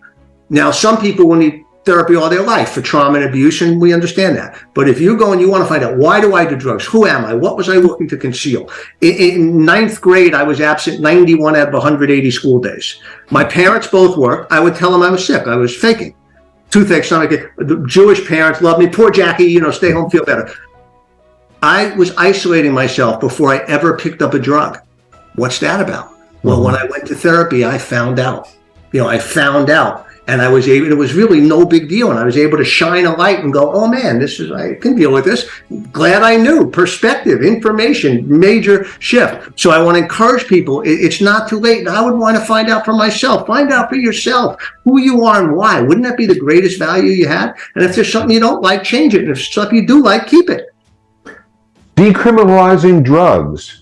C: Now, some people will need therapy all their life for trauma and abuse, and we understand that. But if you go and you want to find out, why do I do drugs? Who am I? What was I looking to conceal? In, in ninth grade, I was absent 91 out of 180 school days. My parents both worked. I would tell them I was sick. I was faking. Toothache, stomach, the Jewish parents love me. Poor Jackie, you know, stay home, feel better. I was isolating myself before I ever picked up a drug. What's that about? Well, when mm-hmm. I went to therapy, I found out. You know, I found out and I was able, it was really no big deal. And I was able to shine a light and go, oh man, this is, I can deal with this. Glad I knew perspective, information, major shift. So I want to encourage people. It's not too late. And I would want to find out for myself, find out for yourself who you are and why. Wouldn't that be the greatest value you had? And if there's something you don't like, change it. And if something you do like, keep it.
J: Decriminalizing drugs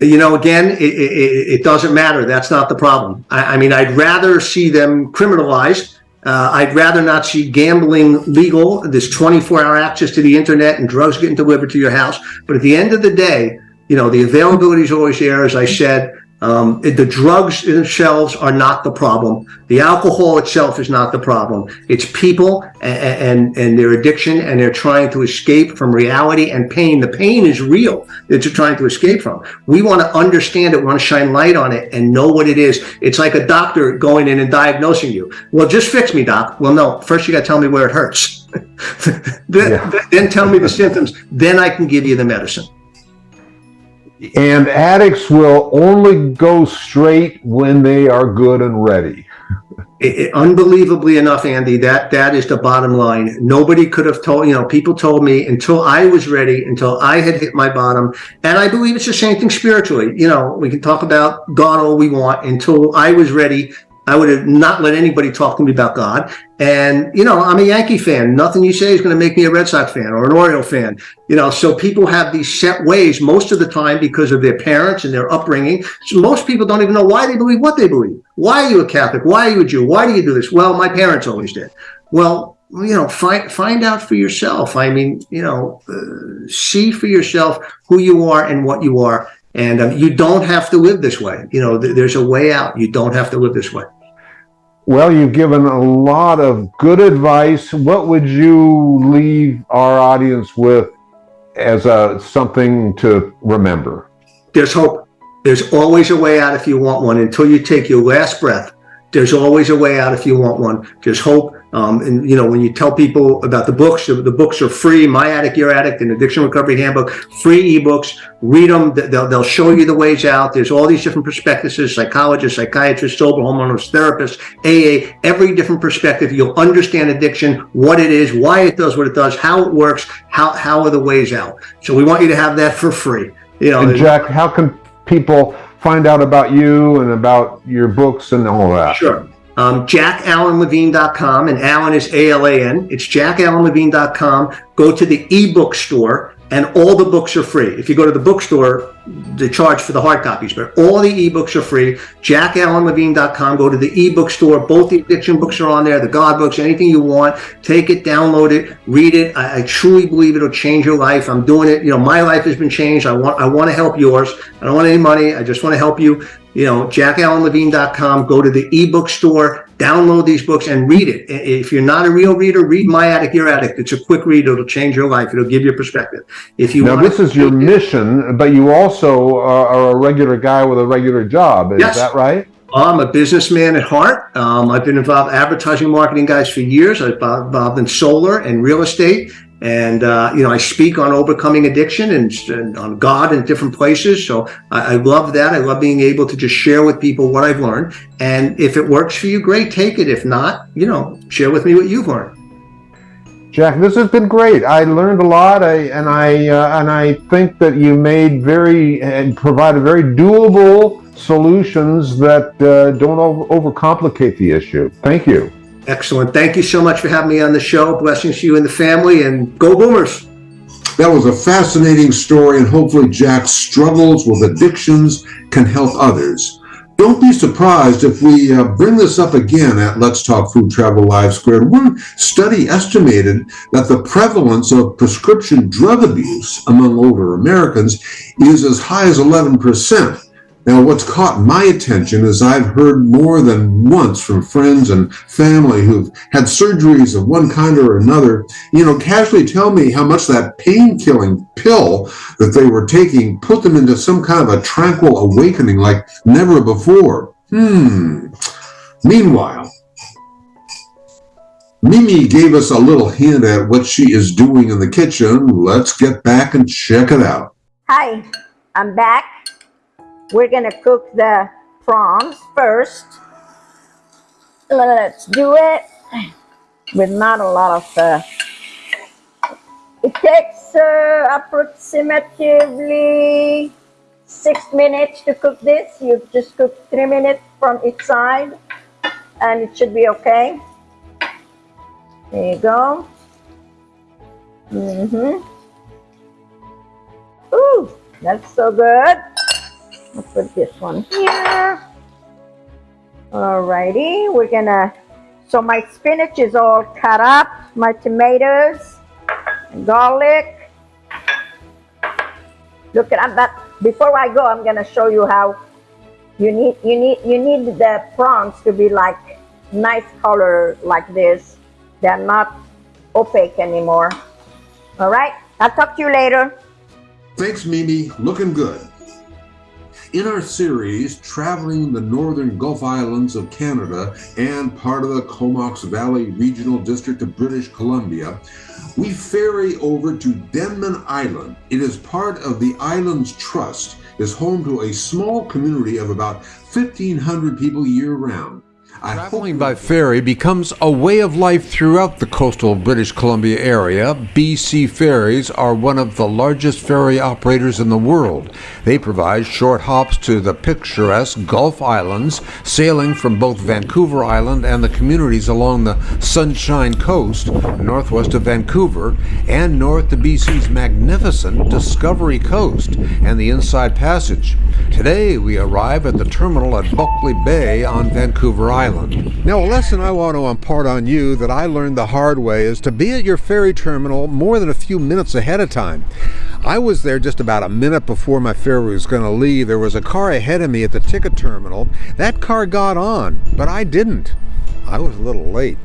C: you know, again, it, it, it, doesn't matter. That's not the problem. I, I mean, I'd rather see them criminalized. Uh, I'd rather not see gambling legal, this 24 hour access to the internet and drugs getting delivered to your house. But at the end of the day, you know, the availability is always there. As I said, Um, the drugs themselves are not the problem. The alcohol itself is not the problem. It's people and, and, and their addiction and they're trying to escape from reality and pain. The pain is real that you're trying to escape from. We want to understand it, we want to shine light on it and know what it is. It's like a doctor going in and diagnosing you. Well, just fix me, doc. Well, no, first you got to tell me where it hurts. then,
J: Yeah.
C: then tell me the symptoms. Then I can give you the medicine.
J: And addicts will only go straight when they are good and ready.
C: It- it- unbelievably enough, Andy, that that is the bottom line. Nobody could have told, you know, people told me until I was ready, until I had hit my bottom. And I believe it's the same thing spiritually. You know, we can talk about God all we want. Until I was ready, I would have not let anybody talk to me about God. And, you know, I'm a Yankee fan. Nothing you say is going to make me a Red Sox fan or an Oriole fan. You know, so people have these set ways most of the time because of their parents and their upbringing. So most people don't even know why they believe what they believe. Why are you a Catholic? Why are you a Jew? Why do you do this? Well, my parents always did. Well, you know, find find out for yourself. I mean, you know, uh, see for yourself who you are and what you are, and um, you don't have to live this way. You know, th- there's a way out. You don't have to live this way.
J: Well, you've given a lot of good advice. What would you leave our audience with as a something to remember?
C: There's hope. There's always a way out if you want one. Until you take your last breath, there's always a way out if you want one. There's hope. Um, and you know, when you tell people about the books, the, the books are free. My Addict, Your Addict, and Addiction Recovery Handbook, free ebooks. Read them. They'll, they'll show you the ways out. There's all these different perspectives: psychologists, psychiatrists, sober homeowners, therapists, AA. Every different perspective. You'll understand addiction, what it is, why it does what it does, how it works, how how are the ways out. So we want you to have that for free. You know,
J: And Jack, how can people find out about you and about your books and all that?
C: Sure. Um, JackAlanLevine.com, and Alan is A L A N. It's JackAlanLevine.com. Go to the ebook store, and all the books are free. If you go to the bookstore, they charge for the hard copies, but all the ebooks are free. JackAlanLevine.com. Go to the ebook store. Both the addiction books are on there, the God books, anything you want. Take it, download it, read it. I, I truly believe it'll change your life. I'm doing it. You know, my life has been changed. I want I want to help yours. I don't want any money. I just want to help you you know, jackalanlevine.com, go to the ebook store, download these books and read it. If you're not a real reader, read My Addict, Your Addict. It's a quick read. It'll change your life. It'll give you perspective. If you
J: Now, this is your mission, but you also are, are a regular guy with a regular job. Is
C: Yes.
J: that right?
C: I'm a businessman at heart. Um, I've been involved advertising, marketing guys for years. I've been involved in solar and real estate. And, uh, you know, I speak on overcoming addiction and, and on God in different places. So I, I love that. I love being able to just share with people what I've learned. And if it works for you, great, take it. If not, you know, share with me what you've learned.
J: Jack, this has been great. I learned a lot, I, and I uh, and I think that you made very and provided very doable solutions that uh, don't over, overcomplicate the issue. Thank you.
C: Excellent. Thank you so much for having me on the show. Blessings to you and the family and go boomers.
F: That was a fascinating story, and hopefully Jack's struggles with addictions can help others. Don't be surprised if we uh, bring this up again at Let's Talk Food Travel Live Squared. One study estimated that the prevalence of prescription drug abuse among older Americans is as high as 11%. Now, what's caught my attention is I've heard more than once from friends and family who've had surgeries of one kind or another, you know, casually tell me how much that pain killing pill that they were taking put them into some kind of a tranquil awakening like never before. Hmm. Meanwhile, Mimi gave us a little hint at what she is doing in the kitchen. Let's get back and check it out.
E: Hi, I'm back. We're gonna cook the prawns first. Let's do it with not a lot of. Uh, it takes uh, approximately six minutes to cook this. You just cook three minutes from each side, and it should be okay. There you go. Mm-hmm. Ooh, that's so good. I'll put this one here. Alrighty, we're gonna, so my spinach is all cut up, my tomatoes, garlic. Look at that. Before I go, I'm gonna show you how You need you need you need the prawns to be like nice color like this. They're not opaque anymore. All right. I'll talk to you later.
K: Thanks, Mimi. Looking good. In our series, traveling the northern Gulf Islands of Canada and part of the Comox Valley Regional District of British Columbia, we ferry over to Denman Island. It is part of the Islands Trust, is home to a small community of about 1,500 people year round.
F: Traveling by ferry becomes a way of life throughout the coastal British Columbia area. BC Ferries are one of the largest ferry operators in the world. They provide short hops to the picturesque Gulf Islands, sailing from both Vancouver Island and the communities along the Sunshine Coast, northwest of Vancouver, and north to BC's magnificent Discovery Coast and the Inside Passage. Today we arrive at the terminal at Buckley Bay on Vancouver Island.
L: Now, a lesson I want to impart on you that I learned the hard way is to be at your ferry terminal more than a few minutes ahead of time. I was there just about a minute before my ferry was going to leave. There was a car ahead of me at the ticket terminal. That car got on, but I didn't. I was a little late.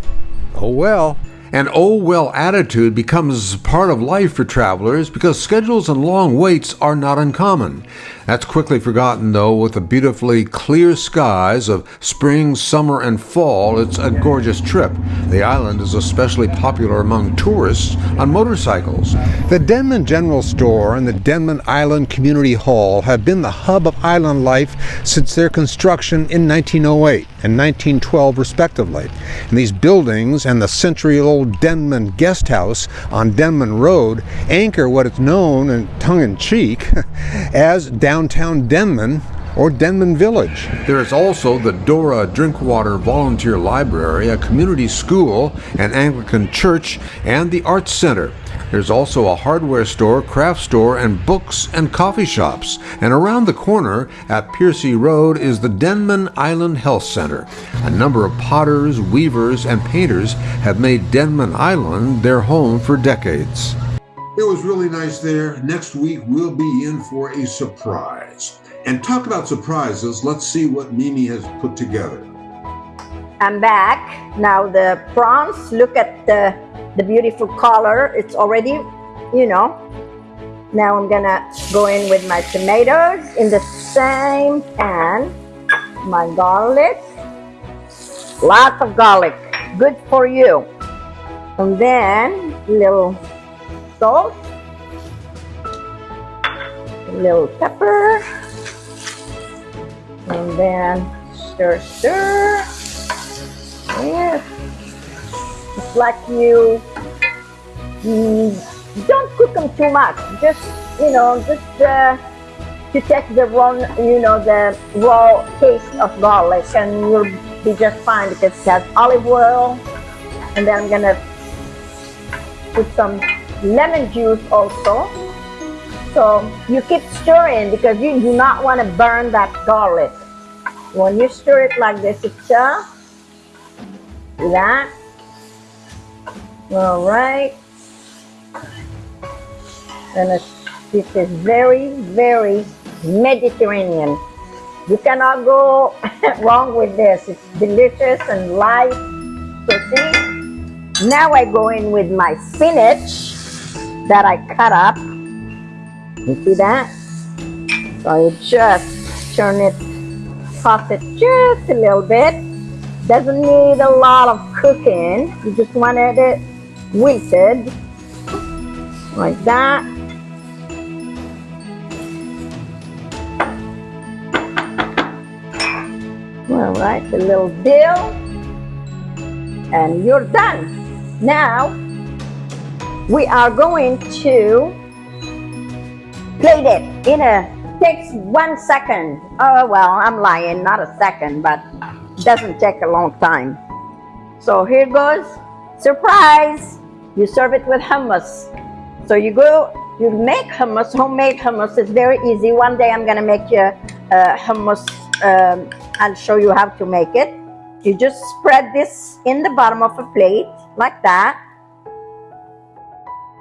L: Oh well.
F: An oh well attitude becomes part of life for travelers because schedules and long waits are not uncommon. That's quickly forgotten though with the beautifully clear skies of spring, summer, and fall. It's a gorgeous trip. The island is especially popular among tourists on motorcycles.
L: The Denman General Store and the Denman Island Community Hall have been the hub of island life since their construction in 1908 and 1912 respectively. And these buildings and the century-old Denman Guest House on Denman Road anchor what is known, in tongue-in-cheek, as downtown Denman or Denman Village.
F: There is also the Dora Drinkwater Volunteer Library, a community school, an Anglican church, and the Arts Center. There's also a hardware store, craft store, and books and coffee shops. And around the corner at Piercy Road is the Denman Island Health Center. A number of potters, weavers, and painters have made Denman Island their home for decades.
K: It was really nice there. Next week, we'll be in for a surprise. And talk about surprises, let's see what Mimi has put together.
E: I'm back. Now the prawns, look at the, the beautiful color. It's already, you know. Now I'm gonna go in with my tomatoes in the same pan. My garlic. Lots of garlic. Good for you. And then little salt. Little pepper. And then stir, stir. Yes. It's like you, you don't cook them too much. Just, you know, just uh, to take the raw, you know, the raw taste of garlic and you'll be just fine because it has olive oil. And then I'm gonna put some lemon juice also. So you keep stirring because you do not want to burn that garlic. When you stir it like this, it's uh, that. All right. And this is very, very Mediterranean. You cannot go wrong with this. It's delicious and light. So see, now I go in with my spinach that I cut up. You see that? So you just turn it, toss it just a little bit. Doesn't need a lot of cooking. You just wanted it wilted like that. All right, a little dill, and you're done. Now, we are going to plate it in a, takes one second. Oh, well, I'm lying, not a second, but doesn't take a long time. So here goes, surprise! You serve it with hummus. So you go, you make hummus, homemade hummus. It's very easy. One day I'm gonna make you uh, hummus um, I'll show you how to make it. You just spread this in the bottom of a plate like that.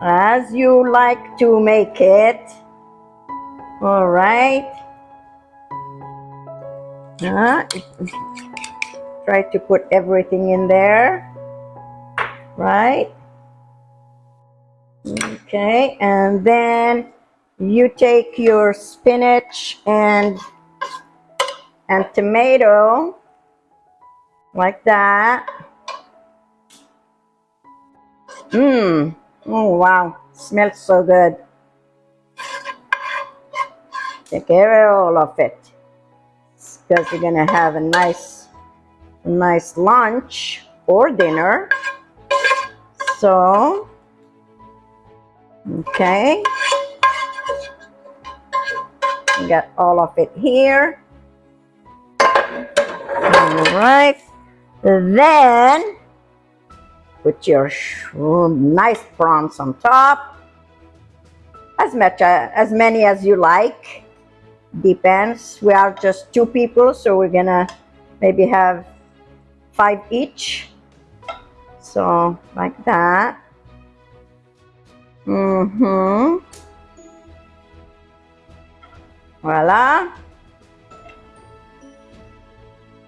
E: As you like to make it. All right. Uh, try to put everything in there. Right? Okay, and then you take your spinach and and tomato like that. Mmm. Oh wow, smells so good. Take care of all of it because you're gonna have a nice, nice lunch or dinner. So, okay, got all of it here. All right, then put your nice prawns on top, as much uh, as many as you like. Depends. We are just two people so we're gonna maybe have five each. So like that mm-hmm. Voila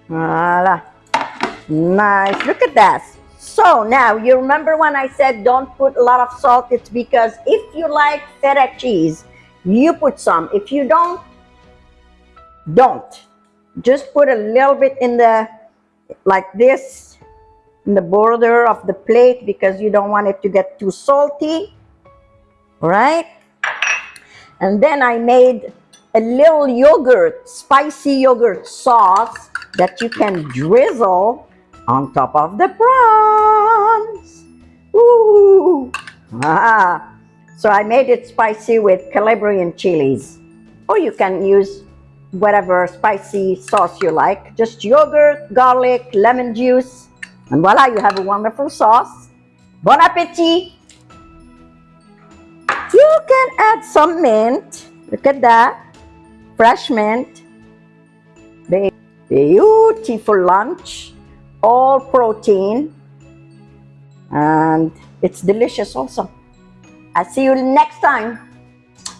E: voila nice. Look at that. So now you remember when I said don't put a lot of salt? It's because if you like feta cheese you put some. If you don't don't. Just put a little bit in the like this in the border of the plate because you don't want it to get too salty right and then I made a little yogurt spicy yogurt sauce that you can drizzle on top of the prawns Ooh. Ah. so I made it spicy with Calabrian chilies or you can use whatever spicy sauce you like. Just yogurt, garlic, lemon juice, and voila, you have a wonderful sauce. Bon appetit! You can add some mint. Look at that. Fresh mint. Beautiful lunch. All protein. And it's delicious also. I'll see you next time.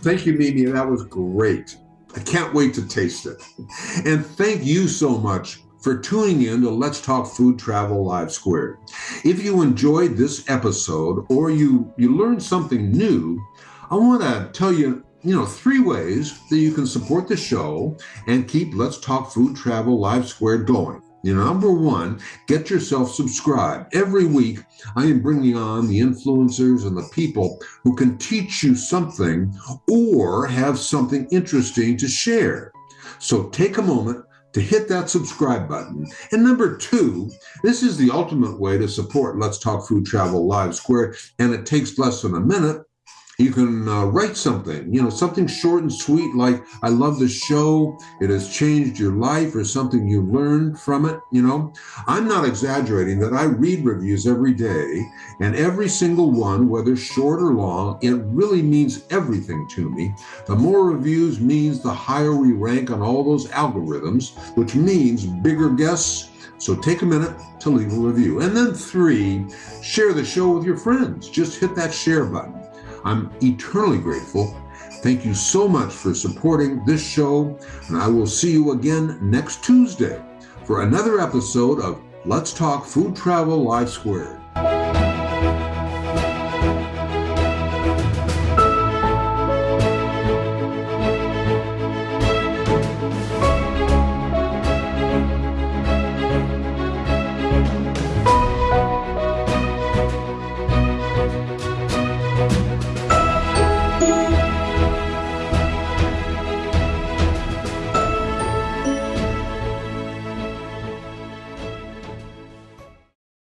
F: Thank you, Mimi. That was great. I can't wait to taste it. And thank you so much for tuning in to Let's Talk Food Travel Live Squared. If you enjoyed this episode or you, you learned something new, I want to tell you, you know, three ways that you can support the show and keep Let's Talk Food Travel Live Squared going. You know, number one, get yourself subscribed. Every week, I am bringing on the influencers and the people who can teach you something or have something interesting to share. So take a moment to hit that subscribe button. And number two, this is the ultimate way to support Let's Talk Food Travel Live Square, and it takes less than a minute you can uh, write something, you know, something short and sweet like, I love the show, it has changed your life, or something you learned from it. You know, I'm not exaggerating that I read reviews every day, and every single one, whether short or long, it really means everything to me. The more reviews means the higher we rank on all those algorithms, which means bigger guests. So take a minute to leave a review. And then three, share the show with your friends. Just hit that share button. I'm eternally grateful. Thank you so much for supporting this show, and I will see you again next Tuesday for another episode of Let's Talk Food Travel Live Squared.